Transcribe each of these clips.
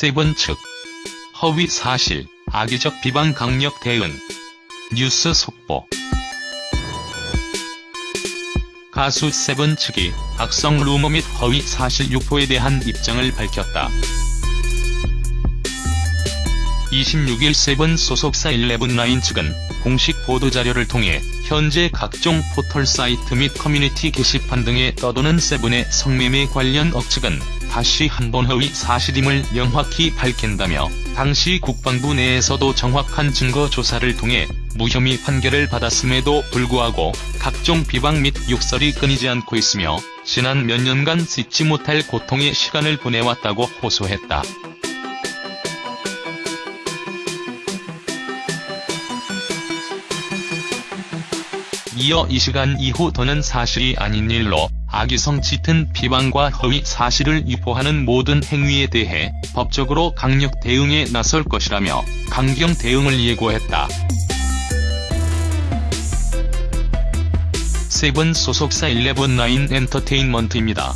세븐 측 허위 사실, 악의적 비방 강력 대응 뉴스 속보 가수 세븐 측이 악성 루머 및 허위 사실 유포에 대한 입장을 밝혔다. 26일 세븐 소속사 일레븐나인 측은 공식 보도자료를 통해 현재 각종 포털 사이트 및 커뮤니티 게시판 등에 떠도는 세븐의 성매매 관련 억측은 다시 한번 허위 사실임을 명확히 밝힌다며 당시 국방부 내에서도 정확한 증거 조사를 통해 무혐의 판결을 받았음에도 불구하고 각종 비방 및 욕설이 끊이지 않고 있으며 지난 몇 년간 잊지 못할 고통의 시간을 보내왔다고 호소했다. 이어 이 시간 이후 더는 사실이 아닌 일로 악의성 짙은 비방과 허위 사실을 유포하는 모든 행위에 대해 법적으로 강력 대응에 나설 것이라며 강경 대응을 예고했다. 세븐 소속사 일레븐나인 엔터테인먼트입니다.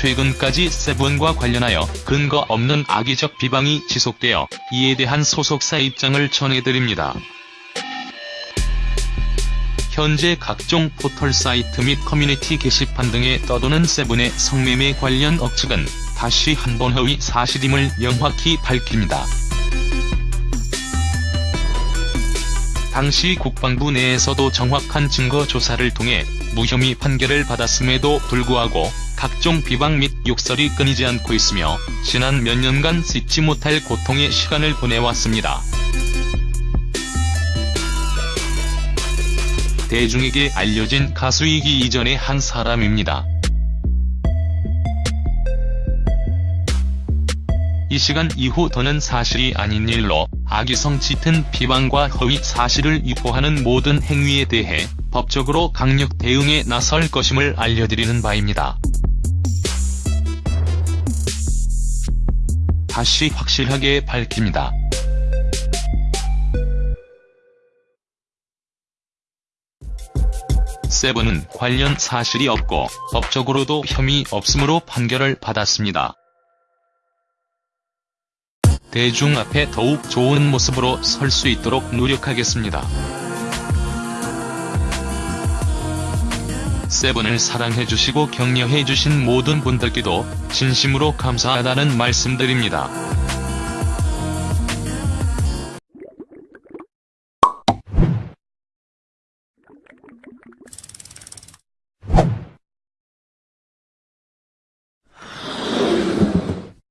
최근까지 세븐과 관련하여 근거 없는 악의적 비방이 지속되어 이에 대한 소속사 입장을 전해드립니다. 현재 각종 포털 사이트 및 커뮤니티 게시판 등에 떠도는 세븐의 성매매 관련 억측은 다시 한번 허위 사실임을 명확히 밝힙니다. 당시 국방부 내에서도 정확한 증거 조사를 통해 무혐의 판결을 받았음에도 불구하고 각종 비방 및 욕설이 끊이지 않고 있으며 지난 몇 년간 잊지 못할 고통의 시간을 보내왔습니다. 대중에게 알려진 가수이기 이전의 한 사람입니다. 이 시간 이후 더는 사실이 아닌 일로 악의성 짙은 비방과 허위 사실을 유포하는 모든 행위에 대해 법적으로 강력 대응에 나설 것임을 알려드리는 바입니다. 다시 확실하게 밝힙니다. 세븐은 관련 사실이 없고 법적으로도 혐의 없음으로 판결을 받았습니다. 대중 앞에 더욱 좋은 모습으로 설 수 있도록 노력하겠습니다. 세븐을 사랑해주시고 격려해주신 모든 분들께도 진심으로 감사하다는 말씀드립니다.